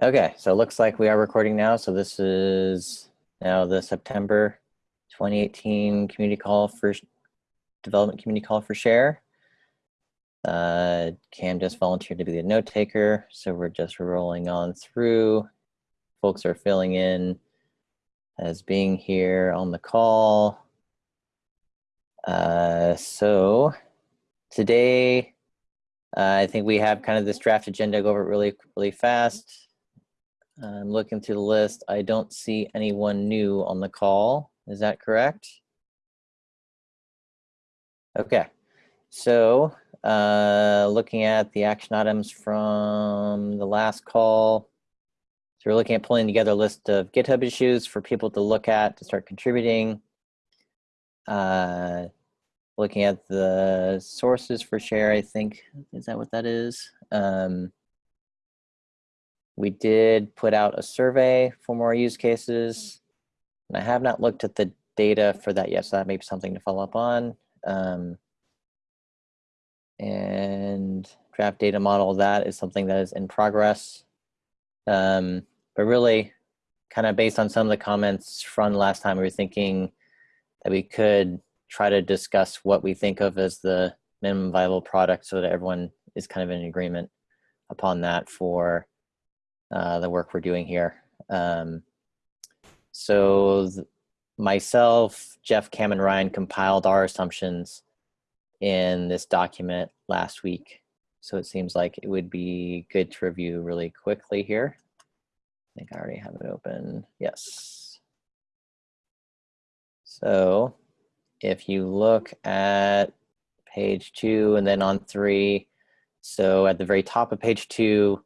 Okay, so it looks like we are recording now. So this is now the September 2018 community call for development community call for share. Uh, Cam just volunteered to be the note taker. So we're just rolling on through. Folks are filling in as being here on the call. Uh, so today, uh, I think we have kind of this draft agenda go over it really, really fast. I'm looking through the list. I don't see anyone new on the call. Is that correct? Okay, so uh, looking at the action items from the last call. So we're looking at pulling together a list of GitHub issues for people to look at to start contributing. Uh, looking at the sources for share, I think, is that what that is? Um, we did put out a survey for more use cases. And I have not looked at the data for that yet, so that may be something to follow up on. Um, and draft data model, that is something that is in progress. Um, but really, kind of based on some of the comments from last time, we were thinking that we could try to discuss what we think of as the minimum viable product so that everyone is kind of in agreement upon that for uh, the work we're doing here. Um, so myself, Jeff, Cam, and Ryan compiled our assumptions in this document last week. So it seems like it would be good to review really quickly here. I think I already have it open. Yes. So if you look at page two and then on three, so at the very top of page two,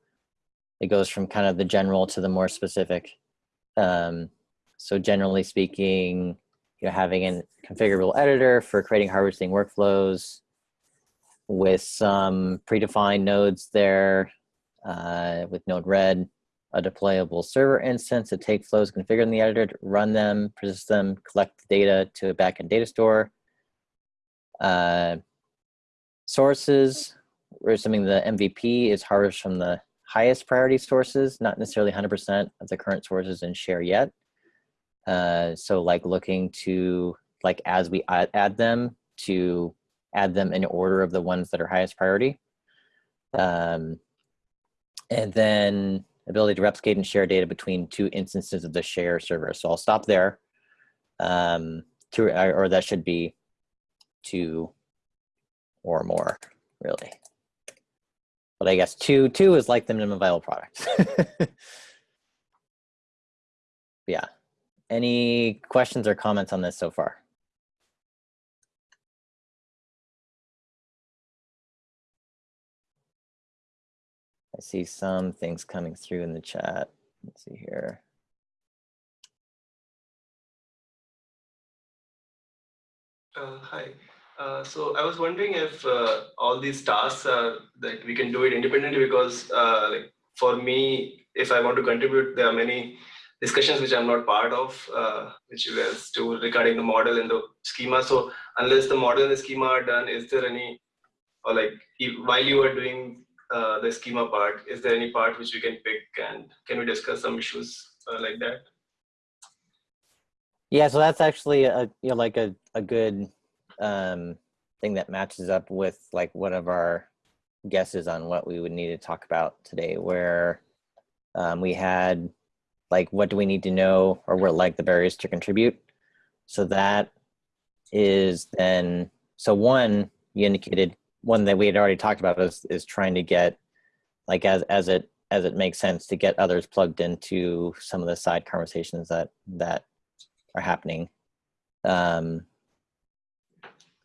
it goes from kind of the general to the more specific. Um, so generally speaking, you know, having a configurable editor for creating harvesting workflows with some predefined nodes there uh, with Node-RED, a deployable server instance to take flows configured in the editor, to run them, persist them, collect the data to a backend data store. Uh, sources, we're assuming the MVP is harvested from the highest priority sources, not necessarily 100% of the current sources in share yet. Uh, so like looking to, like as we add, add, them, to add them in order of the ones that are highest priority. Um, and then ability to replicate and share data between two instances of the share server. So I'll stop there. Um, to, or that should be two or more, really. But I guess two, two is like the minimum viable product. yeah. Any questions or comments on this so far? I see some things coming through in the chat. Let's see here. Uh, hi. Uh, so I was wondering if uh, all these tasks are that we can do it independently because uh, like for me, if I want to contribute, there are many discussions which I'm not part of, uh, which guys do regarding the model and the schema. So unless the model and the schema are done, is there any, or like while you are doing uh, the schema part, is there any part which we can pick and can we discuss some issues like that? Yeah, so that's actually a you know like a, a good um, thing that matches up with like one of our guesses on what we would need to talk about today, where um, we had like what do we need to know or what like the barriers to contribute. So that is then so one you indicated one that we had already talked about is is trying to get like as as it as it makes sense to get others plugged into some of the side conversations that that are happening. Um,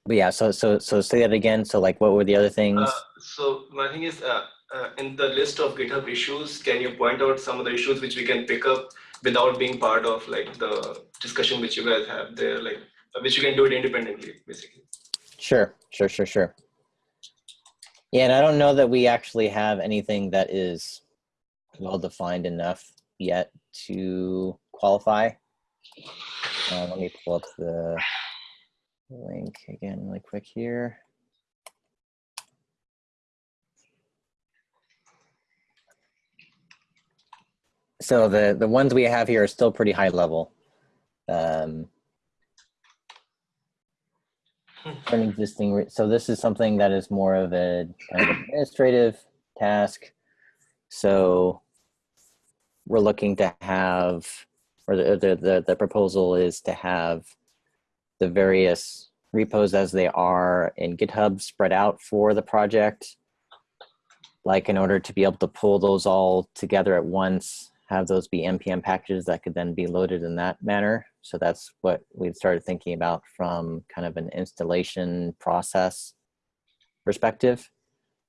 but yeah, so so so say that again. So like, what were the other things? Uh, so my thing is, uh, uh, in the list of GitHub issues, can you point out some of the issues which we can pick up without being part of like the discussion which you guys have there, like which you can do it independently, basically. Sure, sure, sure, sure. Yeah, and I don't know that we actually have anything that is well defined enough yet to qualify. Uh, let me pull up the link again really quick here. so the the ones we have here are still pretty high level. Um, an existing, so this is something that is more of a kind of administrative task. So we're looking to have, or the, the, the, the proposal is to have the various repos as they are in GitHub spread out for the project. Like in order to be able to pull those all together at once, have those be NPM packages that could then be loaded in that manner. So that's what we've started thinking about from kind of an installation process perspective.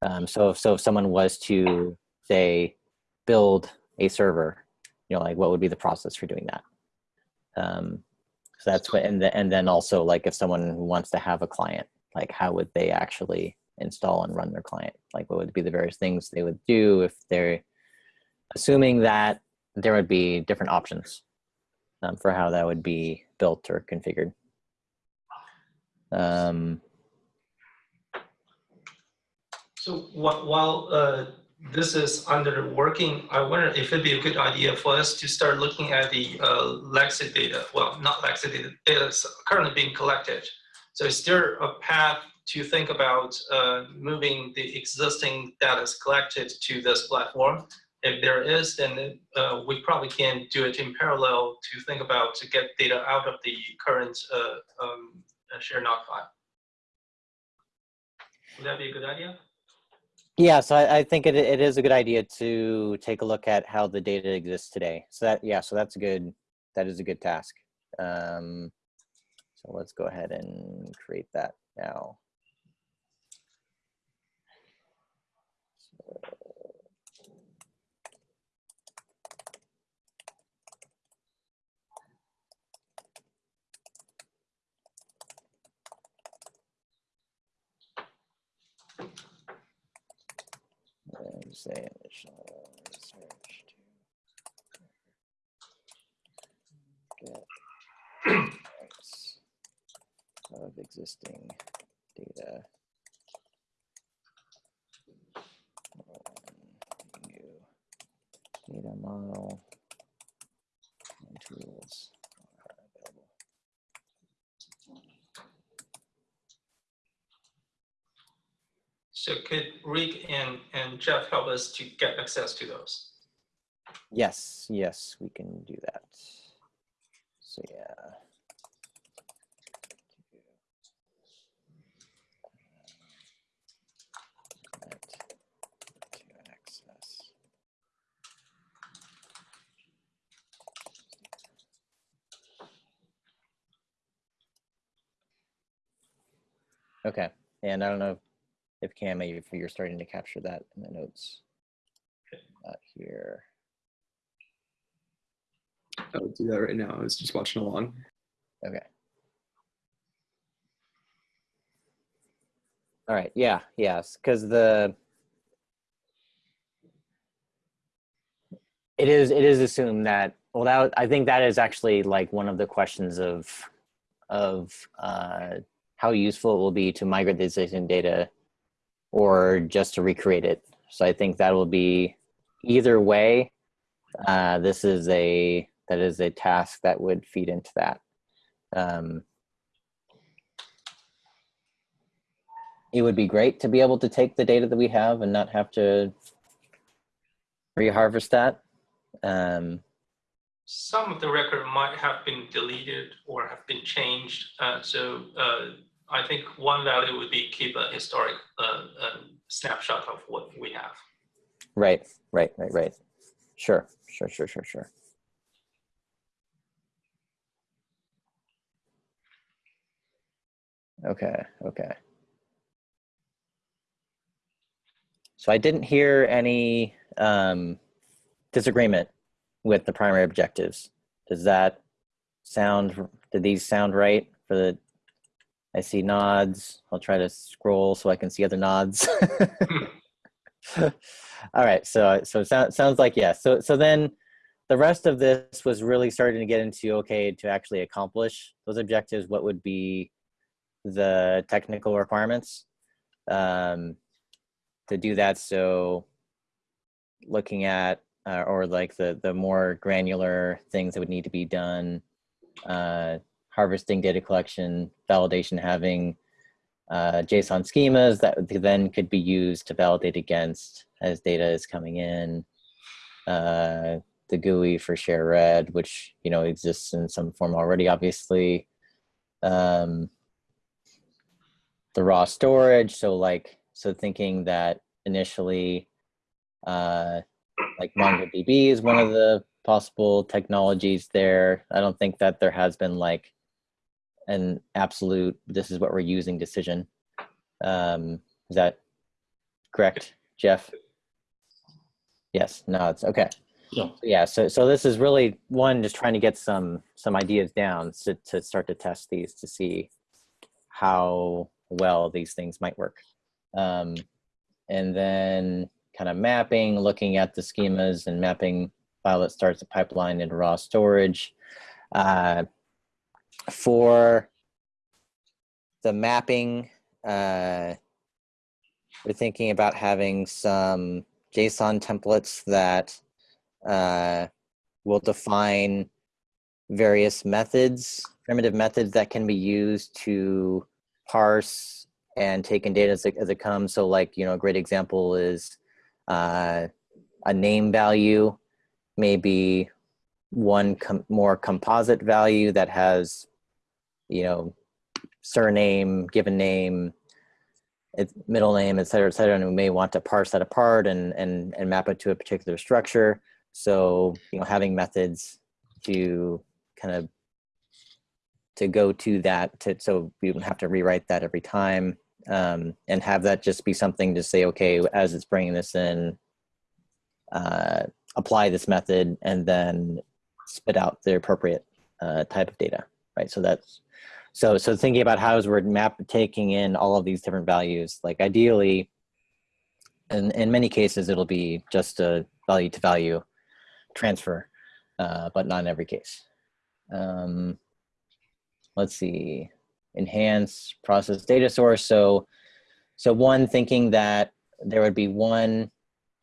Um, so, if, so if someone was to say build a server, you know, like what would be the process for doing that? Um, so that's what, and, the, and then also like if someone wants to have a client, like how would they actually install and run their client? Like what would be the various things they would do if they're assuming that there would be different options um, for how that would be built or configured. Um, So while uh, this is under working, I wonder if it'd be a good idea for us to start looking at the uh, Lexit data. Well, not Lexit data, data that's currently being collected. So is there a path to think about uh, moving the existing data collected to this platform? If there is, then uh, we probably can do it in parallel to think about to get data out of the current uh, um, uh, share knock file. Would that be a good idea? Yeah, so I, I think it, it is a good idea to take a look at how the data exists today. So that, yeah, so that's a good, that is a good task. Um, so let's go ahead and create that now. And say initial search to get points of existing data. New data model. And tools So could Rick and, and Jeff help us to get access to those? Yes, yes, we can do that. So yeah. Okay, and I don't know if Cam, if you're starting to capture that in the notes. Not here. I'll do that right now. I was just watching along. Okay. All right. Yeah. Yes. Because the it is it is assumed that well that I think that is actually like one of the questions of of uh, how useful it will be to migrate the existing data or just to recreate it. So I think that will be either way. Uh, this is a that is a task that would feed into that. Um, it would be great to be able to take the data that we have and not have to reharvest that. Um, Some of the record might have been deleted or have been changed. Uh, so uh, I think one value would be keep a historic uh, uh, snapshot of what we have. right, right, right, right. Sure, sure, sure, sure, sure. Okay, okay. So I didn't hear any um, disagreement with the primary objectives. Does that sound, did these sound right for the, I see nods. I'll try to scroll so I can see other nods. All right, so so sounds sounds like yes. So so then the rest of this was really starting to get into okay to actually accomplish those objectives. What would be the technical requirements um, to do that? So looking at uh, or like the the more granular things that would need to be done, uh, harvesting data collection, validation, having uh, JSON schemas that then could be used to validate against as data is coming in. Uh, the GUI for ShareRed, which you know exists in some form already, obviously. Um, the raw storage, so like so thinking that initially, uh, like MongoDB is one of the possible technologies there. I don't think that there has been like an absolute this is what we're using decision. Um, is that correct, Jeff? Yes, no, it's okay. Yeah. Yeah, so so this is really one just trying to get some some ideas down to, to start to test these to see how well these things might work. Um, and then kind of mapping, looking at the schemas and mapping file that starts a pipeline into raw storage. Uh, for the mapping, uh, we're thinking about having some JSON templates that uh, will define various methods, primitive methods that can be used to parse and take in data as it, as it comes. So like, you know, a great example is uh, a name value, maybe one com more composite value that has, you know, surname, given name, middle name, et cetera, et cetera, and we may want to parse that apart and, and, and map it to a particular structure. So, you know, having methods to kind of to go to that to, so we don't have to rewrite that every time um, and have that just be something to say, okay, as it's bringing this in, uh, apply this method and then spit out the appropriate uh, type of data, right? So that's, so, so thinking about how is we're map taking in all of these different values, like ideally, in, in many cases, it'll be just a value to value transfer, uh, but not in every case. Um, let's see, enhance process data source. So, so one thinking that there would be one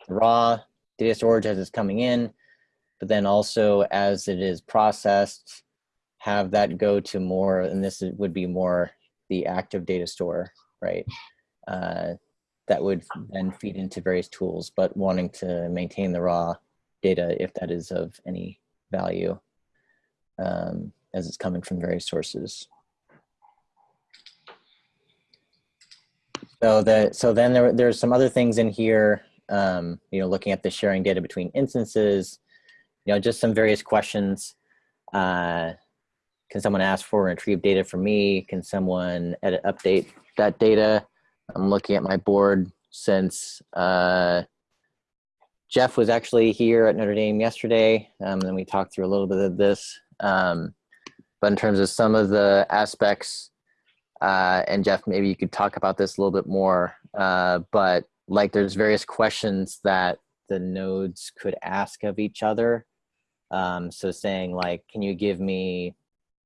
raw data storage as it's coming in, but then also as it is processed, have that go to more, and this would be more the active data store, right? Uh, that would then feed into various tools, but wanting to maintain the raw data if that is of any value um, as it's coming from various sources. So that so then there there's some other things in here. Um, you know, looking at the sharing data between instances. You know, just some various questions. Uh, can someone ask for and retrieve data from me? Can someone edit update that data? I'm looking at my board since uh, Jeff was actually here at Notre Dame yesterday, um, and we talked through a little bit of this. Um, but in terms of some of the aspects, uh, and Jeff, maybe you could talk about this a little bit more, uh, but like there's various questions that the nodes could ask of each other. Um, so saying like, can you give me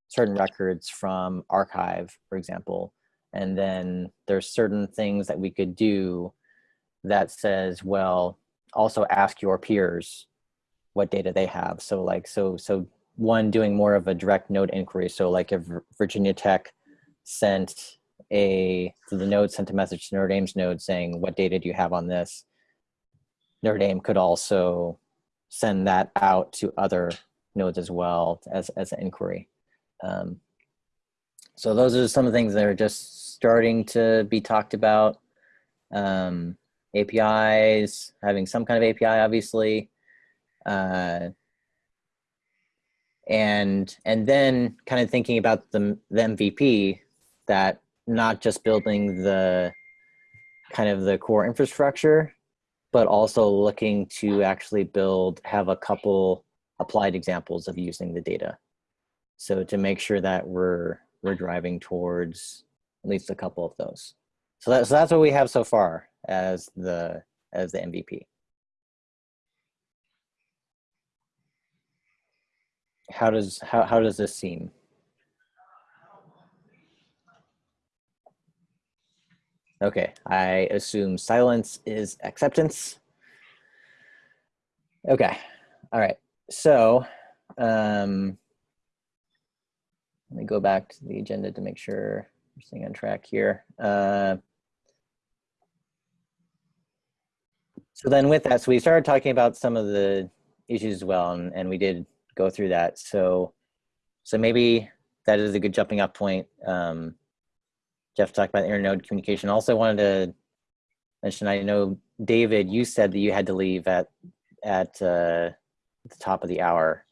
certain records from archive, for example, and then there's certain things that we could do that says, well, also ask your peers what data they have. So like, so, so one doing more of a direct node inquiry. So like if Virginia Tech sent a, so the node sent a message to Notre Dame's node saying, what data do you have on this? Notre Dame could also send that out to other nodes as well as, as an inquiry. Um, so those are some of the things that are just starting to be talked about. Um, APIs, having some kind of API, obviously. Uh, and and then kind of thinking about the, the MVP that not just building the kind of the core infrastructure, but also looking to actually build, have a couple applied examples of using the data. So to make sure that we're, we're driving towards at least a couple of those. So, that, so that's what we have so far as the, as the MVP. How does, how, how does this seem? Okay, I assume silence is acceptance. Okay. All right. So, um, let me go back to the agenda to make sure we're staying on track here. Uh, so then with that, so we started talking about some of the issues as well, and, and we did go through that. So, so maybe that is a good jumping off point. Um, Jeff talked about internode communication. Also wanted to mention, I know David, you said that you had to leave at at uh, the top of the hour.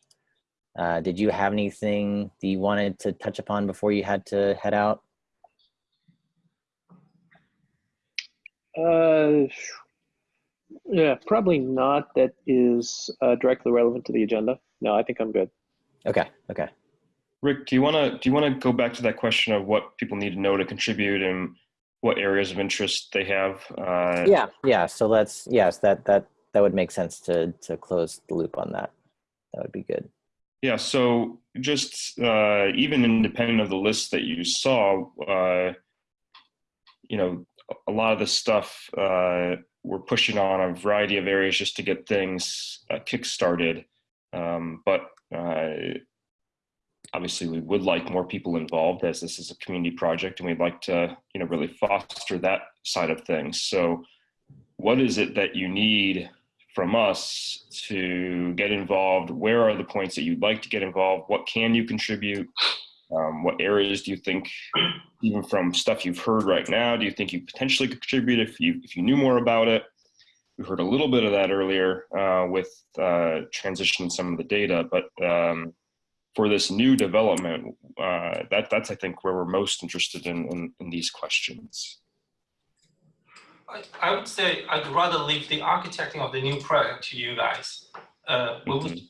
Uh, did you have anything that you wanted to touch upon before you had to head out? Uh, yeah, probably not. That is uh, directly relevant to the agenda. No, I think I'm good. Okay, okay. Rick, do you want to do you want to go back to that question of what people need to know to contribute and what areas of interest they have? Uh, Yeah, yeah. So let's yes, that that that would make sense to to close the loop on that. That would be good. Yeah. So just uh, even independent of the list that you saw, uh, you know, a lot of the stuff uh, we're pushing on a variety of areas just to get things uh, kick-started. Um, but uh, obviously we would like more people involved as this is a community project and we'd like to you know really foster that side of things. So what is it that you need from us to get involved? Where are the points that you'd like to get involved? What can you contribute? Um, what areas do you think even from stuff you've heard right now do you think you potentially could contribute if you if you knew more about it? We heard a little bit of that earlier uh, with uh, transitioning some of the data but um, for this new development, uh, that that's I think where we're most interested in in, in these questions. I, I would say I'd rather leave the architecting of the new product to you guys. Uh, would, Mhm.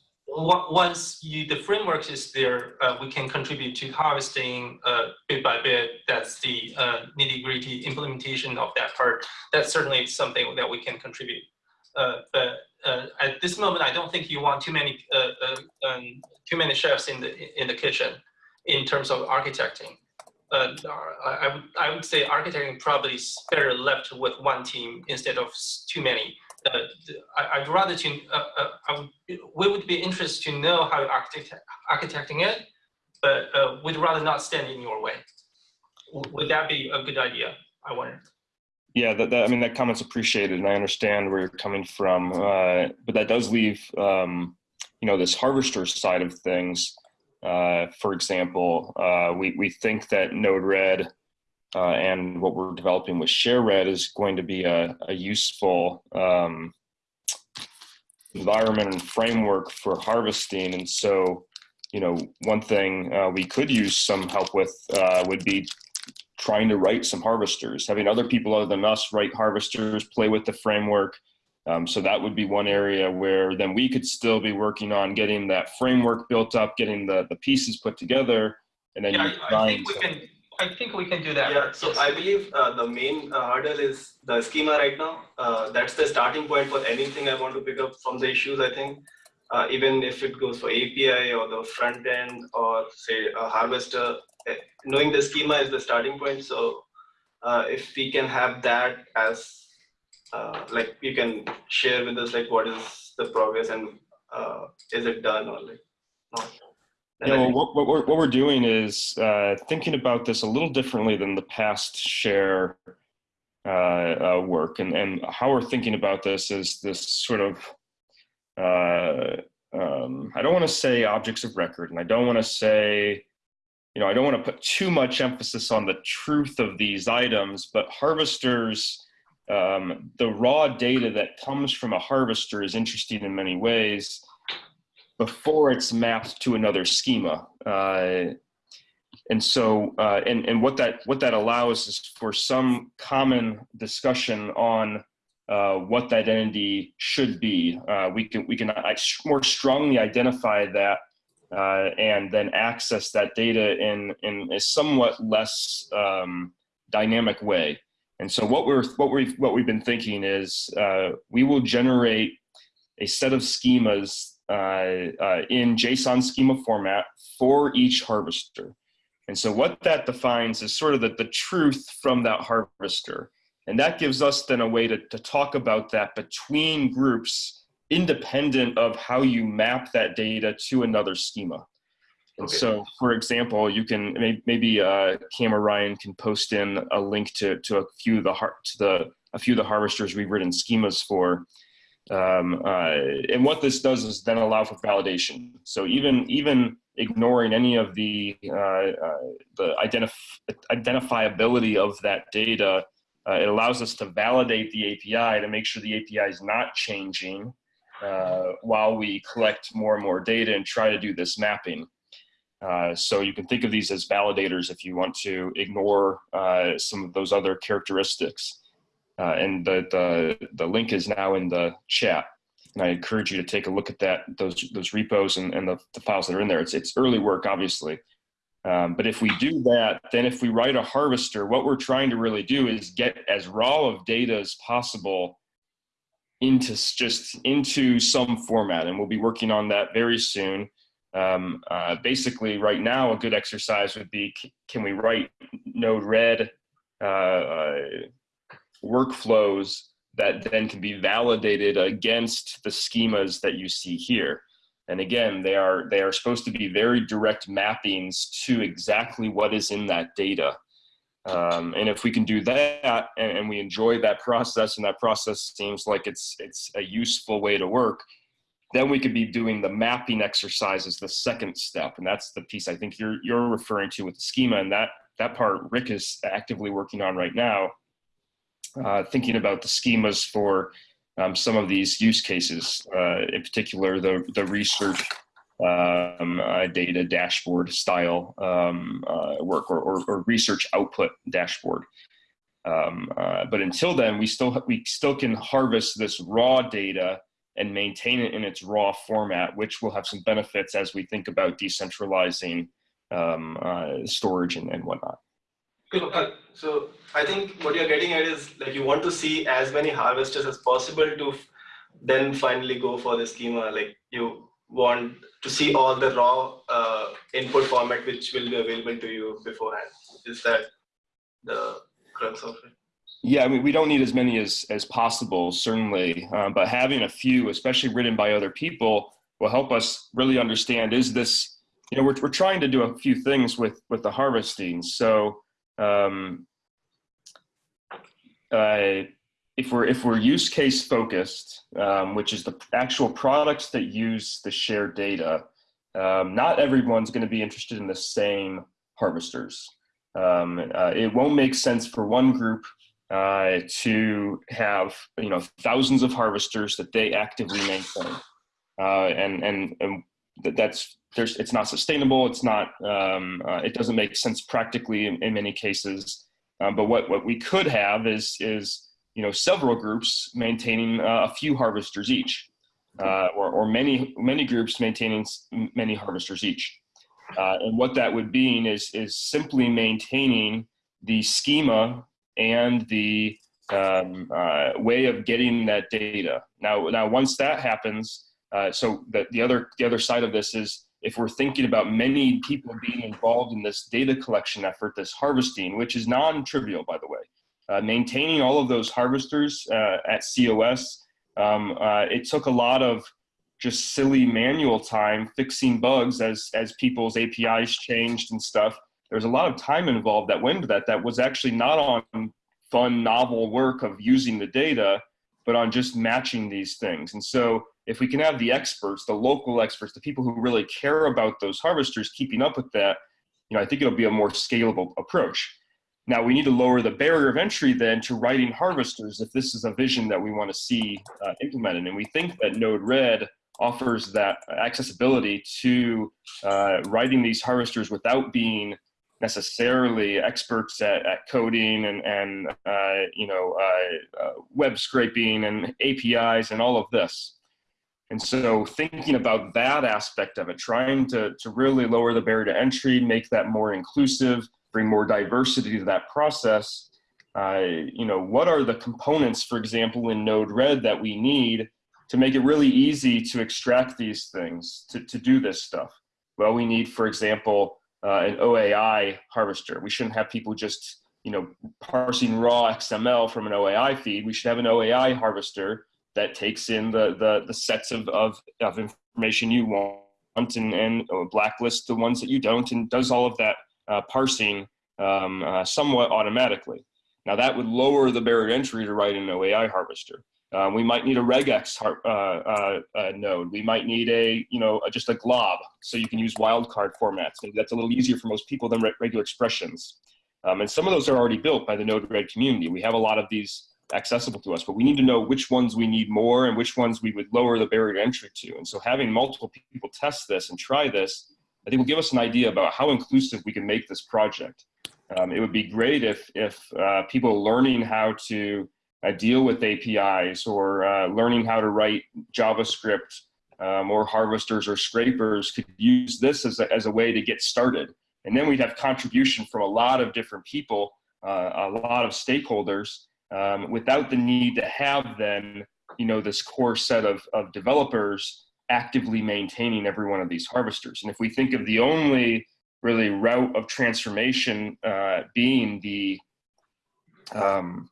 once you, the framework is there, uh, we can contribute to harvesting uh, bit by bit. That's the uh, nitty gritty implementation of that part. That's certainly something that we can contribute. Uh, but uh, at this moment, I don't think you want too many uh, uh, um, too many chefs in the in the kitchen in terms of architecting. Uh, I, I would I would say architecting probably is better left with one team instead of too many. Uh, I, would rather to uh, would we would be interested to know how you're architect, architecting it, but we'd rather not stand in your way. Would that be a good idea? I wonder. Yeah, that, that I mean that comment's appreciated, and I understand where you're coming from. Uh, but that does leave, um, you know, this harvester side of things. Uh, for example, uh, we we think that Node-RED uh, and what we're developing with ShareRed is going to be a, a useful um, environment and framework for harvesting. And so, you know, one thing uh, we could use some help with uh, would be trying to write some harvesters, having other people other than us write harvesters, play with the framework. Um, so that would be one area where then we could still be working on getting that framework built up, getting the, the pieces put together, and then Yeah, you I, I think we can. I think we can do that. Yeah, so Yes. I believe uh, the main uh, hurdle is the schema right now. Uh, that's the starting point for anything I want to pick up from the issues, I think. Uh, even if it goes for API or the front end or say a harvester, knowing the schema is the starting point. So uh, if we can have that as uh, like you can share with us like what is the progress and uh, is it done or like not. Yeah, well, what, what, we're, what we're doing is uh, thinking about this a little differently than the past share uh, uh, work. And, and how we're thinking about this is this sort of, um, I don't want to say objects of record, and I don't want to say, you know, I don't want to put too much emphasis on the truth of these items, but harvesters, um, the raw data that comes from a harvester is interesting in many ways before it's mapped to another schema. Uh, and so, uh, and, and what that what that allows is for some common discussion on uh, what that entity should be. Uh, we can we can more strongly identify that uh, and then access that data in in a somewhat less um, dynamic way. And so, what we're what we what we've been thinking is uh, we will generate a set of schemas uh, uh, in JSON schema format for each harvester. And so what that defines is sort of the, the truth from that harvester. And that gives us then a way to, to talk about that between groups independent of how you map that data to another schema. And Okay. so, for example, you can may- maybe uh, Cam or Ryan can post in a link to to a few of the har- to the a few of the harvesters we've written schemas for. Um, uh, and what this does is then allow for validation. So even even ignoring any of the uh, uh, the identif- identifiability of that data, uh, it allows us to validate the API to make sure the API is not changing uh, while we collect more and more data and try to do this mapping. Uh, so you can think of these as validators if you want to ignore uh, some of those other characteristics. Uh, and the, the, the link is now in the chat. And I encourage you to take a look at that, those, those repos and, and the, the files that are in there. It's, it's early work, obviously. Um, but if we do that, then if we write a harvester, what we're trying to really do is get as raw of data as possible into just into some format. And we'll be working on that very soon. Um, uh, basically, right now, a good exercise would be, can we write Node-RED uh, uh, workflows that then can be validated against the schemas that you see here. And again, they are they are supposed to be very direct mappings to exactly what is in that data. Um, and if we can do that and, and we enjoy that process and that process seems like it's it's a useful way to work, then we could be doing the mapping exercise as the second step. And that's the piece I think you're you're referring to with the schema. And that that part Rick is actively working on right now uh, thinking about the schemas for um, some of these use cases, uh, in particular the, the research um, uh, data dashboard style um, uh, work or, or, or research output dashboard. Um, uh, but until then, we still we still can harvest this raw data and maintain it in its raw format, which will have some benefits as we think about decentralizing um, uh, storage and, and whatnot. Uh, so I think what you're getting at is like you want to see as many harvesters as possible to then finally go for the schema. Like you want to see all the raw uh, input format which will be available to you beforehand. Is that the crux of it? Yeah, I mean, we don't need as many as as possible, certainly, um, but having a few, especially written by other people, will help us really understand: is this, you know, we're we're trying to do a few things with with the harvesting. So, um, uh, if we're if we're use case focused, um, which is the actual products that use the shared data, um, not everyone's going to be interested in the same harvesters. Um, uh, it won't make sense for one group uh, to have you know thousands of harvesters that they actively maintain, uh, and and and that's there's it's not sustainable. It's not um, uh, it doesn't make sense practically in, in many cases. Um, but what what we could have is is you know several groups maintaining uh, a few harvesters each, uh, or or many many groups maintaining many harvesters each. Uh, and what that would mean is is simply maintaining the schema and the um, uh, way of getting that data. Now, now once that happens, uh, so the, the other the other side of this is if we're thinking about many people being involved in this data collection effort, this harvesting, which is non-trivial, by the way, maintaining all of those harvesters uh, at COS, um, uh, it took a lot of just silly manual time fixing bugs as as people's APIs changed and stuff. There's a lot of time involved that went into that that was actually not on fun novel work of using the data but on just matching these things. And so if we can have the experts the local experts the people who really care about those harvesters keeping up with that you know i think it'll be a more scalable approach now we need to lower the barrier of entry then to writing harvesters if this is a vision that we want to see uh, implemented and we think that node-red offers that accessibility to uh, writing these harvesters without being necessarily experts at, at coding and, and uh, you know uh, uh, web scraping and APIs and all of this. And so thinking about that aspect of it, trying to, to really lower the barrier to entry, make that more inclusive, bring more diversity to that process. Uh, you know, what are the components, for example, in Node-RED that we need to make it really easy to extract these things, to, to do this stuff? Well, we need, for example, uh, an OAI harvester. We shouldn't have people just, you know, parsing raw XML from an OAI feed. We should have an OAI harvester that takes in the the, the sets of, of, of information you want and, and blacklist the ones that you don't and does all of that uh, parsing um, uh, somewhat automatically. Now that would lower the barrier to entry to write an OAI harvester. Uh, we might need a regex uh, uh, uh, node. We might need a, you know, just a glob so you can use wildcard formats. Maybe that's a little easier for most people than re regular expressions. Um, and some of those are already built by the Node-RED community. We have a lot of these accessible to us, but we need to know which ones we need more and which ones we would lower the barrier to entry to. And so having multiple people test this and try this, I think will give us an idea about how inclusive we can make this project. Um, it would be great if, if uh, people learning how to uh, deal with APIs or uh, learning how to write JavaScript um, or harvesters or scrapers could use this as a, as a way to get started. And then we'd have contribution from a lot of different people, uh, a lot of stakeholders, um, without the need to have then, you know, this core set of, of developers actively maintaining every one of these harvesters. And if we think of the only really route of transformation uh, being the, um,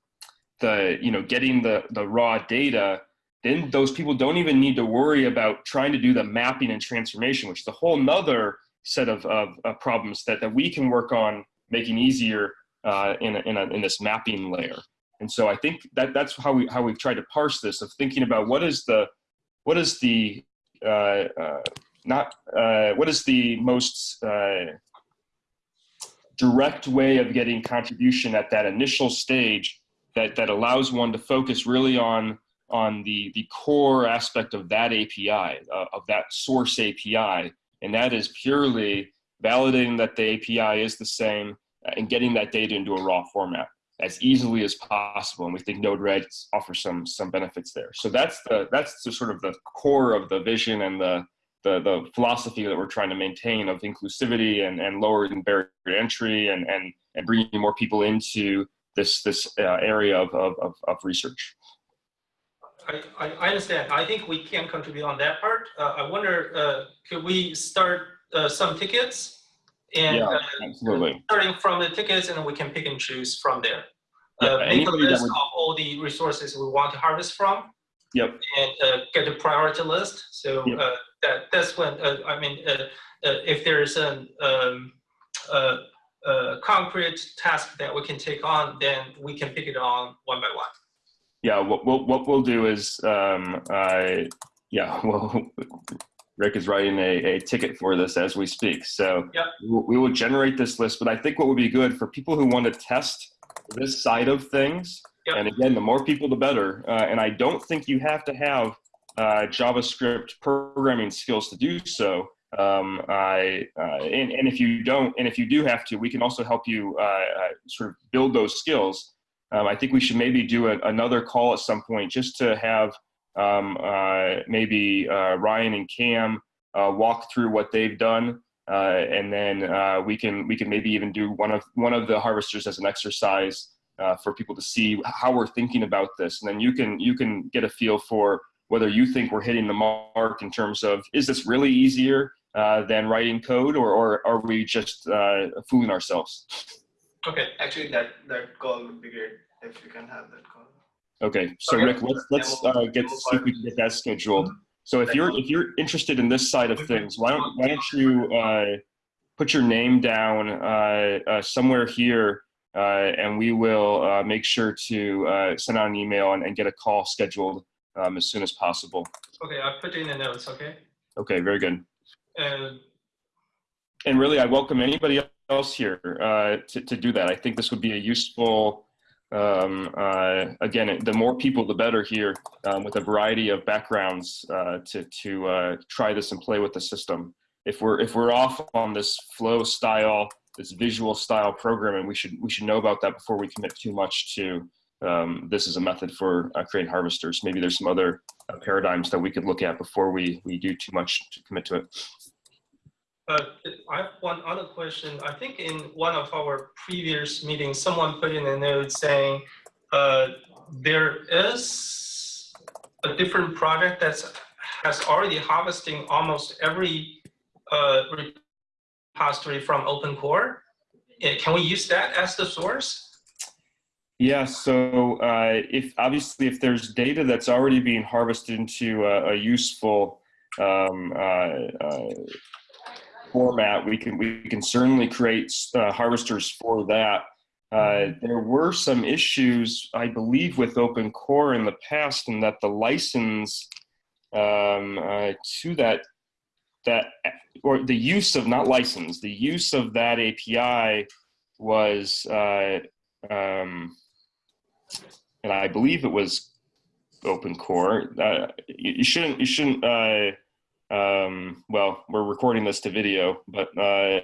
the, you know, getting the, the raw data, then those people don't even need to worry about trying to do the mapping and transformation, which is a whole nother set of, of, of problems that, that we can work on making easier uh, in, a, in, a, in this mapping layer. And so I think that that's how we how we've tried to parse this of thinking about what is the what is the not uh, what is the most uh, direct way of getting contribution at that initial stage that that allows one to focus really on on the the core aspect of that API uh, of that source API and that is purely validating that the API is the same and getting that data into a raw format as easily as possible. And we think Node-RED offers some some benefits there. So that's the that's the sort of the core of the vision and the the, the philosophy that we're trying to maintain of inclusivity and, and lowering barrier entry and, and, and bringing more people into this this uh, area of, of, of, research. I, I understand. I think we can contribute on that part. Uh, I wonder, uh, could we start uh, some tickets? And Yeah, uh, Absolutely. starting from the tickets, and we can pick and choose from there. Yeah, Uh, make a list would- of all the resources we want to harvest from. Yep. And uh, get a priority list. So Yep. uh, that that's when uh, I mean, uh, uh, if there's an um, uh, uh, concrete task that we can take on, then we can pick it on one by one. Yeah, what, what, what we'll do is, um, I, yeah, well, Rick is writing a, a ticket for this as we speak. So Yep. we will- generate this list, but I think what would be good for people who want to test this side of things, Yep. and again, the more people, the better. Uh, and I don't think you have to have uh, JavaScript programming skills to do so. Um, I, uh, and, and if you don't, and if you do have to, we can also help you uh, uh, sort of build those skills. Um, I think we should maybe do a, another call at some point just to have um, uh, maybe uh, Ryan and Cam uh, walk through what they've done, and then we can we can maybe even do one of one of the harvesters as an exercise for people to see how we're thinking about this, and then you can you can get a feel for whether you think we're hitting the mark in terms of is this really easier uh, than writing code, or, or are we just uh, fooling ourselves? Okay. Actually, that that call would be great if you can have that call. Okay, so Okay. Rick, let's let's uh, get see if we can get that scheduled. So if you're if you're interested in this side of things, why don't why don't you uh, put your name down uh, uh, somewhere here, uh, and we will uh, make sure to uh, send out an email and, and get a call scheduled um, as soon as possible. Okay. I'll put it in the notes. Okay. Okay, very good. Uh, And really, I welcome anybody else here uh, to to do that. I think this would be a useful. Um, uh, again, the more people, the better here, um, with a variety of backgrounds uh, to to uh, try this and play with the system. If we're if we're off on this flow style, this visual style programming, we should we should know about that before we commit too much to. Um, this is a method for uh, creating harvesters. Maybe there's some other uh, paradigms that we could look at before we we do too much to commit to it. Uh, I have one other question. I think in one of our previous meetings, someone put in a note saying uh, there is a different project that's has already harvesting almost every uh, repository from OpenCore. Uh, Can we use that as the source? Yeah, so uh, if obviously if there's data that's already being harvested into a, a useful um, uh, uh, format, we can we can certainly create uh, harvesters for that. Uh, there were some issues, I believe, with Open Core in the past, and that the license um, uh, to that that or the use of not license, the use of that API was. Um, and I believe it was open core. Uh, you, you, shouldn't, you shouldn't, uh, um, well, we're recording this to video, but uh,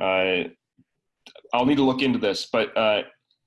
uh I'll need to look into this, but uh,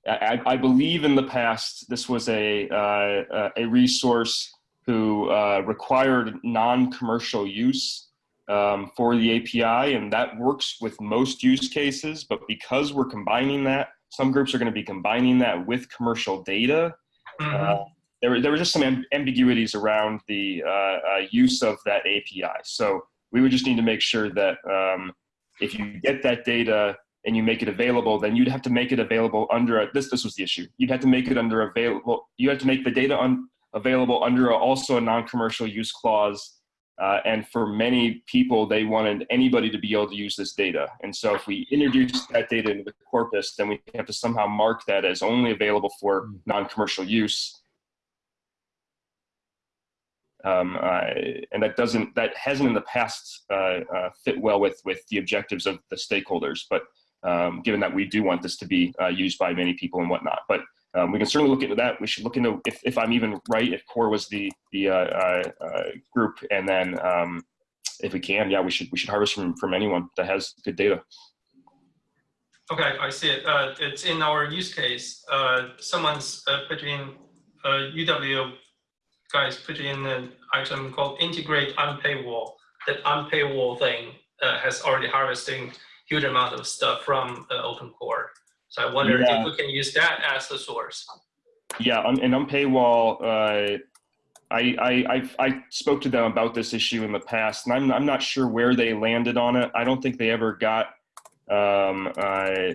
I, I, believe in the past, this was a, uh, a resource who required non-commercial use um, for the API, and that works with most use cases, but because we're combining that, some groups are going to be combining that with commercial data. Mm -hmm. There, there were just some amb ambiguities around the uh, uh, use of that API. So we would just need to make sure that um, if you get that data and you make it available, then you'd have to make it available under a, this. This was the issue. You'd have to make it under available. You have to make the data un, available under a, also a non-commercial use clause uh, and for many people, they wanted anybody to be able to use this data. And so if we introduce that data into the corpus, then we have to somehow mark that as only available for hmm. non-commercial use. Um, uh, and that doesn't, that hasn't in the past uh, uh fit well with, with the objectives of the stakeholders. But um, given that we do want this to be uh, used by many people and whatnot. But um, we can certainly look into that. We should look into if, if I'm even right, if core was the the uh, uh, group, and then um, if we can, yeah, we should we should harvest from from anyone that has good data. Okay, I see it. It's in our use case. Someone's put in UW guys put in an item called integrate unpaywall. That unpaywall thing has already harvesting huge amount of stuff from open core. So I wonder yeah. if we can use that as the source. Yeah, on, and Unpaywall, uh, I, I, I, I spoke to them about this issue in the past, and I'm, I'm not sure where they landed on it. I don't think they ever got um, uh,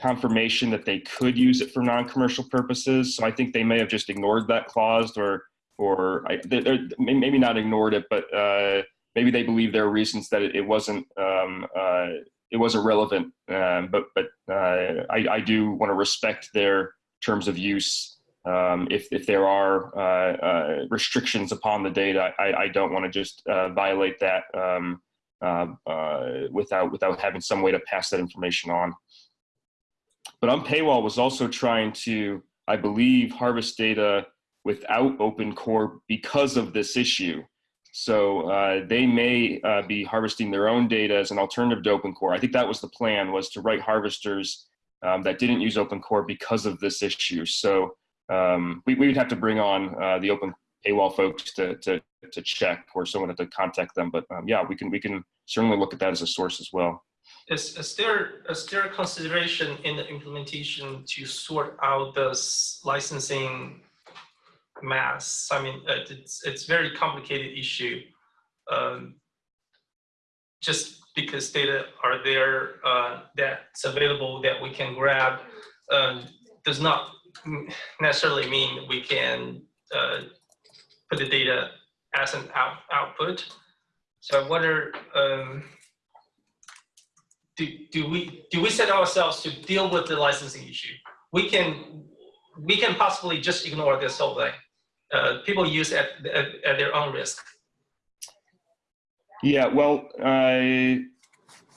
confirmation that they could use it for non-commercial purposes. So I think they may have just ignored that clause, or or I, they're, maybe not ignored it, but uh, maybe they believe there are reasons that it, it wasn't um, uh, it wasn't relevant. Um, but but uh, I, I do want to respect their terms of use. Um, if if there are uh, uh, restrictions upon the data, I, I don't want to just uh, violate that um, without without having some way to pass that information on. But Unpaywall was also trying to, I believe, harvest data without open core because of this issue. So uh, they may uh, be harvesting their own data as an alternative to Open Core. I think that was the plan, was to write harvesters um, that didn't use Open Core because of this issue. So um, we, we would have to bring on uh, the Open Paywall folks to, to, to check or someone to contact them. But um, yeah, we can, we can certainly look at that as a source as well. Is, is, there, is there a consideration in the implementation to sort out this licensing mass. I mean, uh, it's it's very complicated issue. Um, just because data are there uh, that's available that we can grab uh, does not necessarily mean we can uh, put the data as an out output. So I wonder, um, do, do we do we set ourselves to deal with the licensing issue? We can we can possibly just ignore this whole thing uh, people use at, at, at, their own risk? Yeah, well,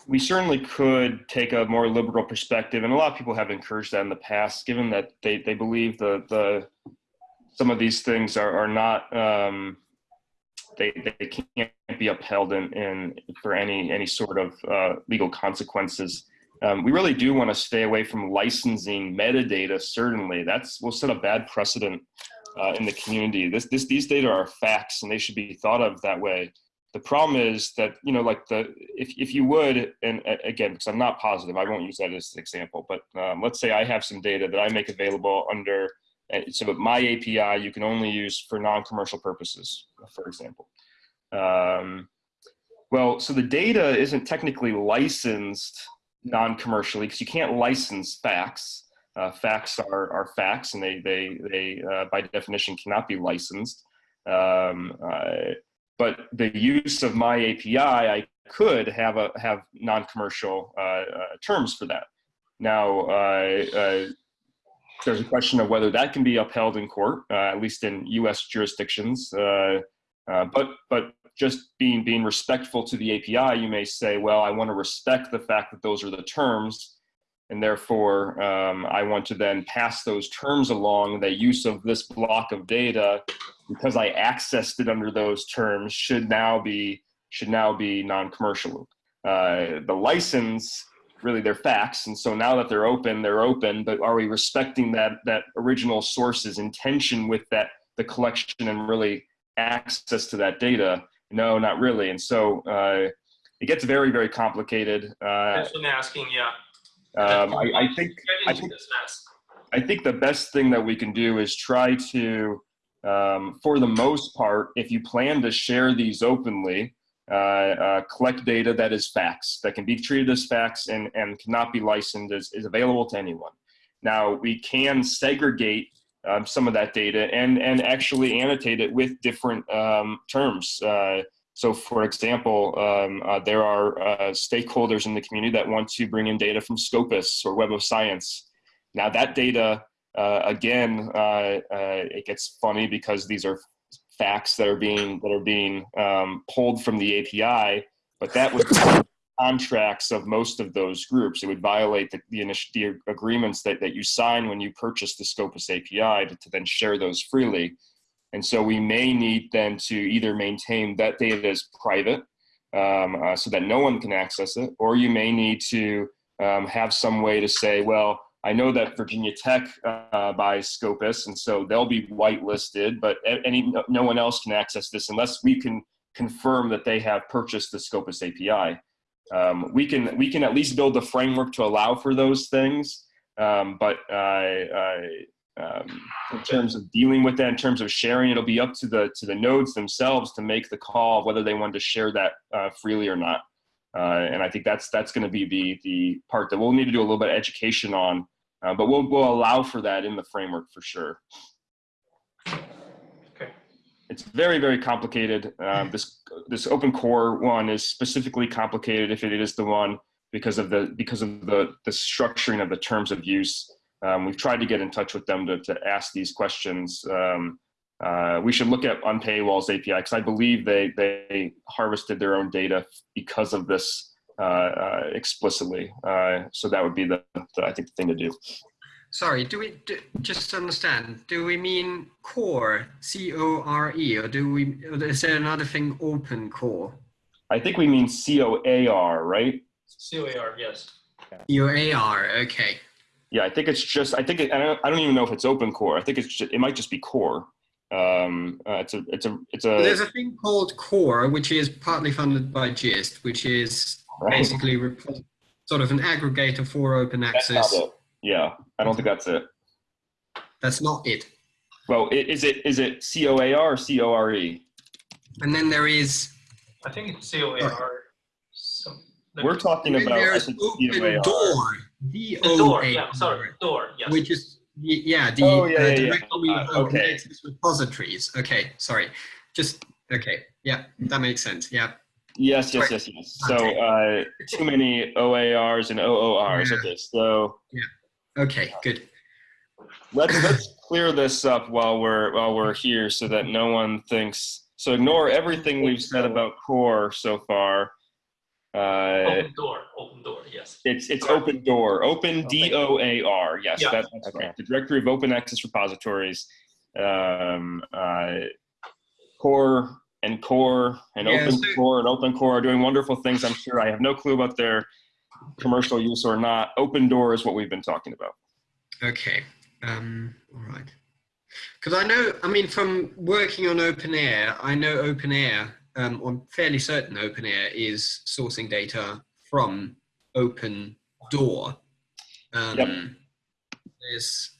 we certainly could take a more liberal perspective, and a lot of people have encouraged that in the past, given that they, they believe the, the some of these things are, are not um, they, they can't be upheld in, in for any any sort of uh, legal consequences. Um, we really do want to stay away from licensing metadata. Certainly, that's we'll set a bad precedent uh, in the community. This, this, these data are facts and they should be thought of that way. The problem is that, you know, like the, if, if you would, and again, because I'm not positive, I won't use that as an example, but um, let's say I have some data that I make available under, so that my API you can only use for non-commercial purposes, for example. Um, well, so the data isn't technically licensed non-commercially because you can't license facts Uh, facts are, are facts and they, they, they uh, by definition cannot be licensed. Um, uh, but the use of my API, I could have a have non-commercial uh, uh, terms for that. Now, uh, there's a question of whether that can be upheld in court, at least in U.S. jurisdictions. But but just being being respectful to the API, you may say, well, I want to respect the fact that those are the terms, and therefore um, I want to then pass those terms along. The use of this block of data, because I accessed it under those terms, should now be should now be non-commercial. Uh, the license really they're facts and so now that they're open they're open but are we respecting that that original source's intention with that the collection and really access to that data no not really and so uh, it gets very very complicated uh, asking, yeah. Um, I, I think I think-. I think the best thing that we can do is try to, um, for the most part, if you plan to share these openly, uh, uh, collect data that is facts, that can be treated as facts and, and cannot be licensed, is, is available to anyone. Now, we can segregate um, some of that data and, and actually annotate it with different um, terms. Uh, so, for example, um, uh, there are uh, stakeholders in the community that want to bring in data from Scopus or Web of Science. Now that data, uh, again, uh, uh, it gets funny because these are facts that are being that are being um, pulled from the API, but that would contracts of most of those groups. It would violate the, the, the agreements that, that you sign when you purchase the Scopus API to, to then share those freely. And so we may need then to either maintain that data as private um, uh, so that no one can access it, or you may need to um, have some way to say, well, I know that Virginia Tech uh, buys Scopus, and so they'll be whitelisted, but any no one else can access this unless we can confirm that they have purchased the Scopus API. Um, we can we can at least build the framework to allow for those things, um, but uh, uh, um, in terms of dealing with that, in terms of sharing, it'll be up to the to the nodes themselves to make the call whether they want to share that uh, freely or not. Uh, and I think that's that's going to be the the part that we'll need to do a little bit of education on, uh, but we'll we'll allow for that in the framework for sure. Okay. It's very very complicated. Um, this this open core one is specifically complicated if it is the one because of the because of the the structuring of the terms of use. Um, we've tried to get in touch with them to to ask these questions. Um, uh, we should look at Unpaywall's API because I believe they they harvested their own data because of this uh, uh, explicitly. Uh, so that would be the, the I think the thing to do. Sorry, do we do, just understand? Do we mean core, C O R E, or do we? Or is there another thing, open core? I think we mean C O A R, right? COAR, yes. C O A R. Okay. Yeah, I think it's just. I think it, I don't. I don't even know if it's open core. I think it's. Just, it might just be core. Um, uh, it's a. It's a. It's a. There's a thing called core, which is partly funded by JISC, which is basically repos- sort of an aggregator for open access. Yeah, I don't think that's it. That's not it. Well, is it is it C O A R or C O R E? And then there is I think it's COAR. Some, We're talking about. I there's open COAR. door. D the door, yeah, sorry, door, yes. which is yeah the Oh, yeah, uh, yeah, yeah. directory of Uh, okay. access repositories. Okay, sorry. Just okay. Yeah, that makes sense. Yeah. Yes, yes, yes, yes. So uh, too many OARs and OORs. Yeah. Okay, so yeah. Okay. Good. let's let's clear this up while we're while we're here, so that no one thinks. So ignore everything we've said about core so far. Uh, Open door, OpenDOAR, yes. it's it's OpenDOAR, open D O A R. Yes, Yeah. that, that's Okay. right. The directory of open access repositories. Um, uh, core and core and Yeah, open so- core and open core are doing wonderful things. I'm sure. I have no clue about their commercial use or not. OpenDOAR is what we've been talking about. Okay. Um, all right. Because I know, I mean, from working on OpenAIRE, I know OpenAIRE, um, I'm fairly certain OpenAIRE is sourcing data from Open Door. Um, Yep. There's,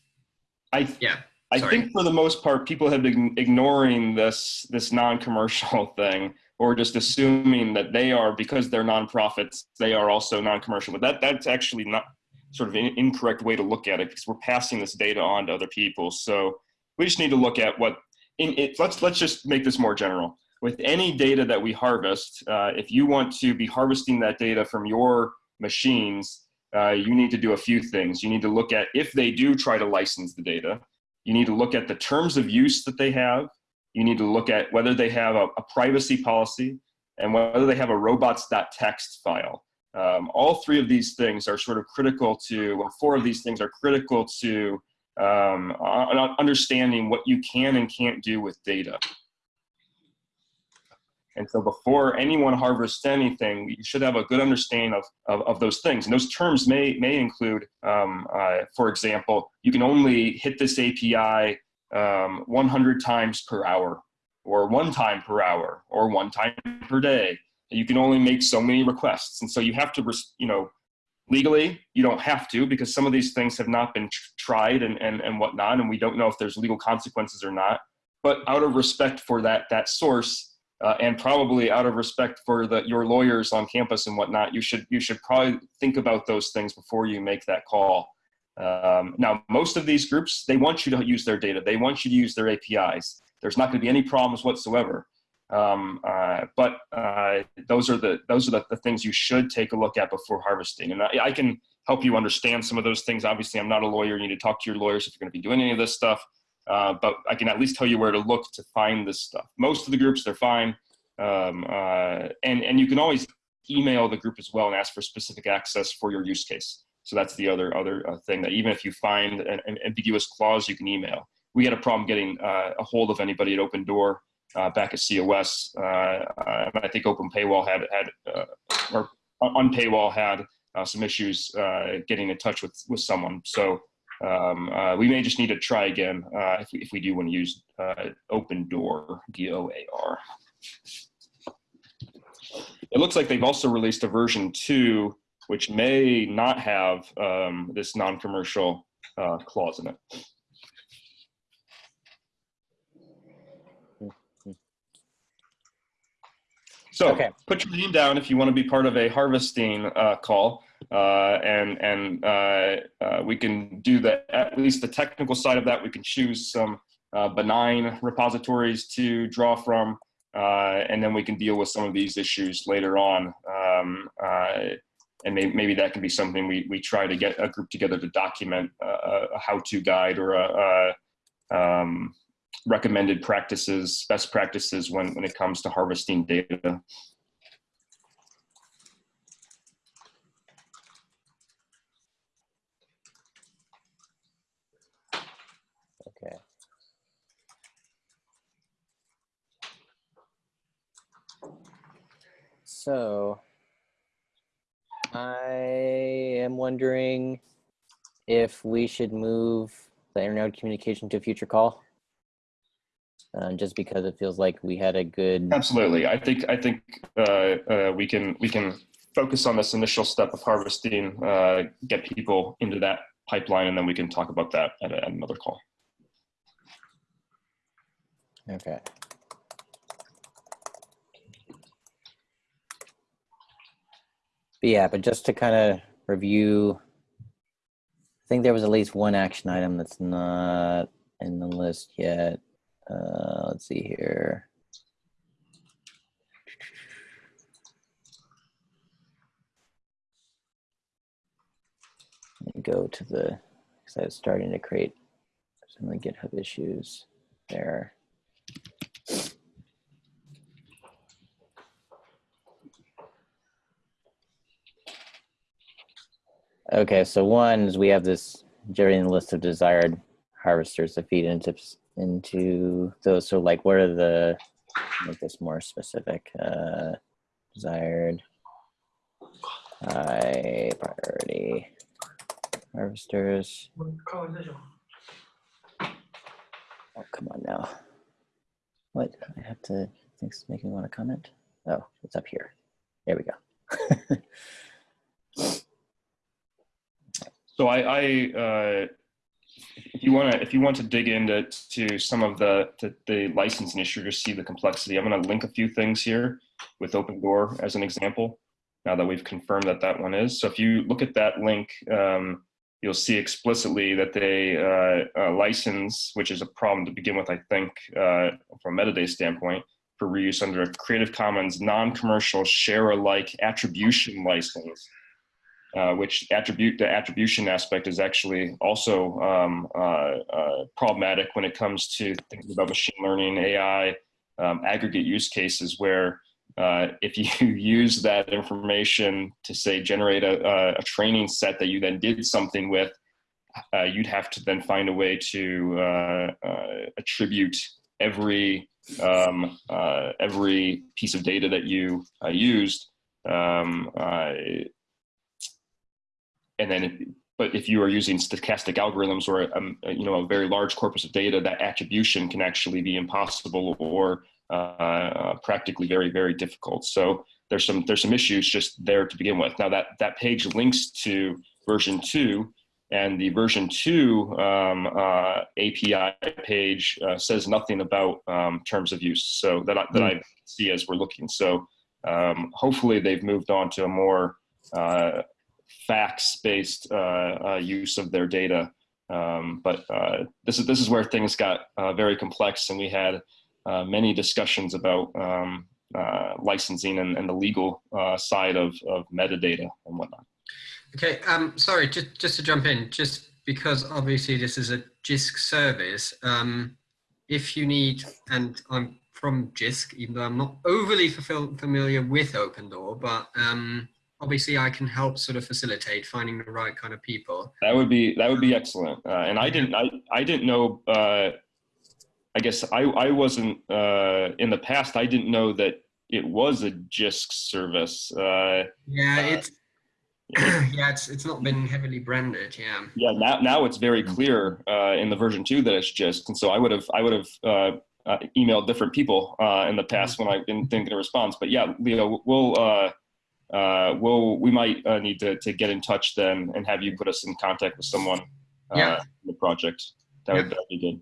I yeah. I Sorry. think for the most part, people have been ignoring this this non-commercial thing, or just assuming that they are because they're nonprofits, they are also non-commercial. But that that's actually not sort of an incorrect way to look at it because we're passing this data on to other people. So we just need to look at what in it. Let's let's just make this more general. With any data that we harvest, uh, if you want to be harvesting that data from your machines, uh, you need to do a few things. You need to look at if they do try to license the data. You need to look at the terms of use that they have. You need to look at whether they have a, a privacy policy and whether they have a robots.txt file. Um, all three of these things are sort of critical to, well, four of these things are critical to um, understanding what you can and can't do with data. And so before anyone harvests anything, you should have a good understanding of, of, of those things. And those terms may, may include, um, uh, for example, you can only hit this API um, 100 times per hour, or one time per hour, or one time per day. You can only make so many requests. And so you have to, you know, legally, you don't have to because some of these things have not been tried and, and, and whatnot, and we don't know if there's legal consequences or not. But out of respect for that, that source, uh, and probably out of respect for the, your lawyers on campus and whatnot, you should you should probably think about those things before you make that call. Um, now, most of these groups they want you to use their data. They want you to use their APIs. There's not going to be any problems whatsoever. Um, uh, but uh, those are the those are the, the, things you should take a look at before harvesting. And I, I, can help you understand some of those things. Obviously, I'm not a lawyer. You need to talk to your lawyers if you're going to be doing any of this stuff. Uh, but I can at least tell you where to look to find this stuff. Most of the groups, they're fine. Um, uh, and, and you can always email the group as well and ask for specific access for your use case. So that's the other, other uh, thing that even if you find an, an, ambiguous clause, you can email. We had a problem getting uh, a hold of anybody at OpenDOAR uh, back at COS. I think Open Paywall had, had or Unpaywall had some issues getting in touch with, with someone. So um, uh, we may just need to try again uh, if, we, if we do want to use uh, OpenDOAR, D-O-A-R. It looks like they've also released a version two, which may not have um, this non-commercial uh, clause in it. So okay. put your name down if you want to be part of a harvesting uh, call. Uh, and and uh, uh, we can do the at least the technical side of that. We can choose some benign repositories to draw from, and then we can deal with some of these issues later on. Um, and maybe, maybe, that can be something we, we try to get a group together to document a, a how-to guide or a, a um, recommended practices, best practices when, when it comes to harvesting data. So I am wondering if we should move the internet communication to a future call. Uh, just because it feels like we had a good. Absolutely, I think I think uh, uh, we can we can focus on this initial step of harvesting, uh, get people into that pipeline, and then we can talk about that at, a, at another call. Okay. But yeah, but just to kind of review, I think there was at least one action item that's not in the list yet. Uh, let's see here. Go to the, because I was starting to create some of the GitHub issues there. Okay, so one is we have this generating list of desired harvesters to feed into into those. So like, what are the make this more specific? Uh, desired high priority harvesters. Oh, come on now. What? I have to, things making me want to comment? Oh, it's up here. There we go. So I, I uh, if you want to, if you want to dig into to some of the, the, the licensing issue to see the complexity, I'm going to link a few things here with OpenDOAR as an example. now that we've confirmed that that one is. So if you look at that link, um, you'll see explicitly that they uh, uh, license, which is a problem to begin with, I think, uh, from a metadata standpoint, for reuse under a Creative Commons non-commercial share-alike attribution license, uh, which attribute the attribution aspect is actually also um, uh, uh, problematic when it comes to thinking about machine learning, AI, um, aggregate use cases where uh, if you use that information to say generate a, a, training set that you then did something with, uh, you'd have to then find a way to uh, attribute every um, every piece of data that you used, um, and then. It, but if you are using stochastic algorithms or a, um, you know a very large corpus of data, that attribution can actually be impossible or uh, practically very, very difficult. So there's some there's some issues just there to begin with. Now that that page links to version two, and the version two um, uh, API page uh, says nothing about um, terms of use. So that I, that I see as we're looking. So um, hopefully they've moved on to a more uh, facts-based uh, uh, use of their data. Um, but this is this is where things got very complex, and we had uh, many discussions about um, uh, licensing and, and, the legal uh, side of, of metadata and whatnot. Okay, um, sorry, just, just to jump in, just because obviously this is a JISC service, um, if you need, and I'm from JISC, even though I'm not overly familiar with OpenDOAR, but um, obviously I can help sort of facilitate finding the right kind of people. That would be that would be excellent. Uh, and I didn't I I didn't know uh, I guess I, I wasn't, uh, in the past, I didn't know that it was a JISC service. Uh, yeah, it's, yeah, it's, it's not been heavily branded. Yeah. Yeah. Now, now it's very clear, uh, in the version two that it's JISC. And so I would have, I would have, uh, uh, emailed different people, uh, in the past when I didn't think a response, but yeah, Leo, we'll, uh, we'll, we might uh, need to, to get in touch then and have you put us in contact with someone uh, yeah. in the project. That would, that would be good.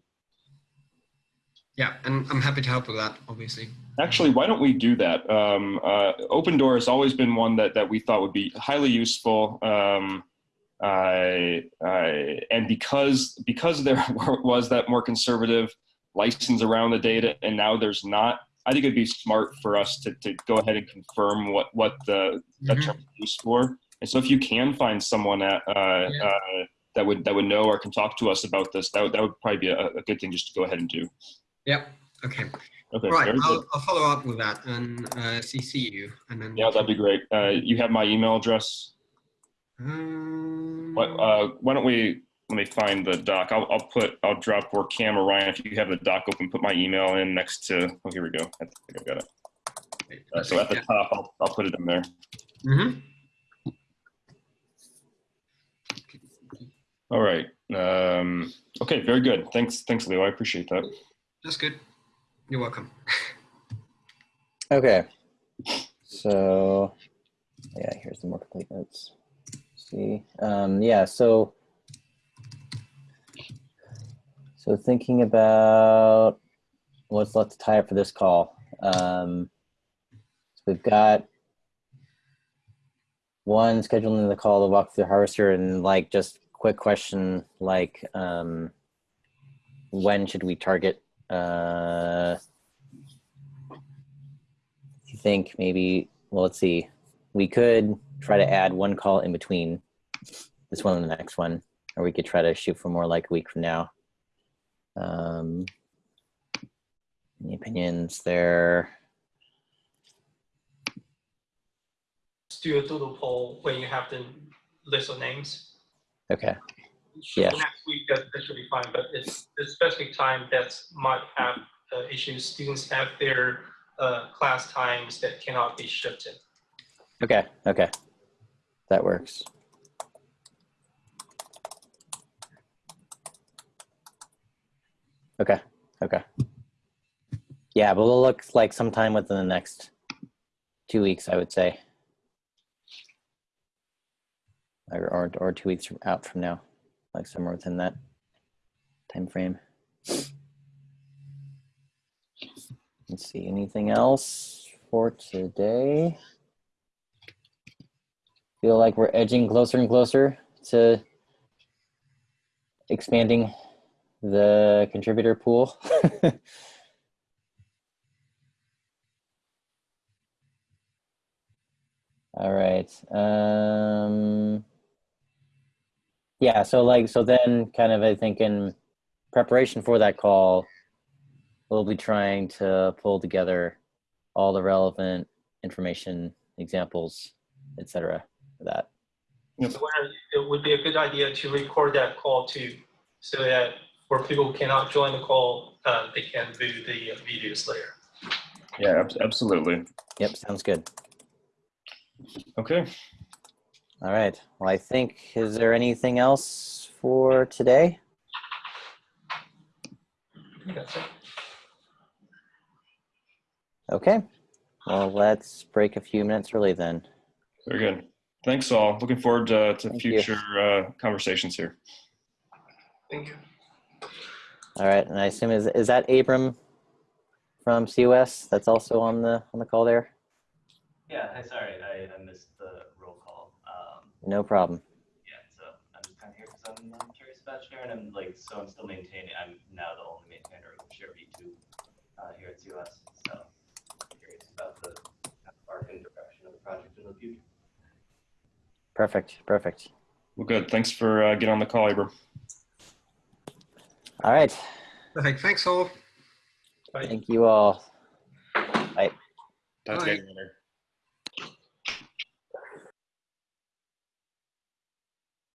Yeah, and I'm happy to help with that, obviously. Actually, why don't we do that? Um, uh, OpenDOAR has always been one that, that we thought would be highly useful. Um, uh, uh, and because, because there was that more conservative license around the data and now there's not, I think it'd be smart for us to, to go ahead and confirm what, what the, mm -hmm. term is used for. And so if you can find someone at, uh, yeah. Uh, that would that would know or can talk to us about this, that would, that would probably be a, a good thing just to go ahead and do. Yep. Okay. Okay. Right. I'll, I'll, follow up with that and uh, CC you, and then. Yeah, that'd be great. Uh, you have my email address. Um, what, uh, why don't we? Let me find the doc. I'll, I'll put. I'll drop where camera Ryan. If you have the doc open, put my email in next to. Oh, here we go. I think I've got it. Uh, so at the yeah. top, I'll, I'll put it in there. Mm-hmm. All right. Um, okay. Very good. Thanks. Thanks, Leo. I appreciate that. That's good. You're welcome. okay. So, yeah, here's the more complete notes. see, um, yeah, so, so thinking about what's left to tie up for this call. Um, so we've got one scheduling the call to walk through harvester and like just quick question like um, when should we target uh, you think maybe, well, let's see. We could try to add one call in between this one and the next one, or we could try to shoot for more like a week from now. Um, any opinions there? do a doodle poll when you have the list of names. Okay yeah. next week that, that should be fine, but it's the specific time that might have uh, issues. Students have their uh, class times that cannot be shifted. Okay, okay. That works. Okay, okay. Yeah, but we'll look like sometime within the next two weeks, I would say. Or, or, or two weeks out from now like somewhere within that time frame. Let's see, anything else for today? feel like we're edging closer and closer to expanding the contributor pool. All right. Um, yeah, so like, so then kind of, I think in preparation for that call, we'll be trying to pull together all the relevant information, examples, etc. for that. So it would be a good idea to record that call too, so that for people cannot join the call, uh, they can view the videos later. Yeah, absolutely. Yep, sounds good. Okay. All right. Well, I think, is there anything else for today? That's it. Okay. Well, let's break a few minutes early then. Very good. Thanks all. Looking forward to, to future uh, conversations here. Thank you. All right. And I assume is is that Abram from COS that's also on the on the call there? Yeah, hi, sorry, I, I missed the roll call. Um, No problem. yeah, so I'm just kind of here because I'm, I'm curious about Share and I'm like, so I'm still maintaining, I'm now the only maintainer of Share V2 uh, here at COS. So I'm curious about the kind of arc and direction of the project in the future. Perfect. Perfect. Well, good. Thanks for uh, getting on the call, Abram. All right. Perfect. Thanks all. Bye. Thank you all. Talk Bye.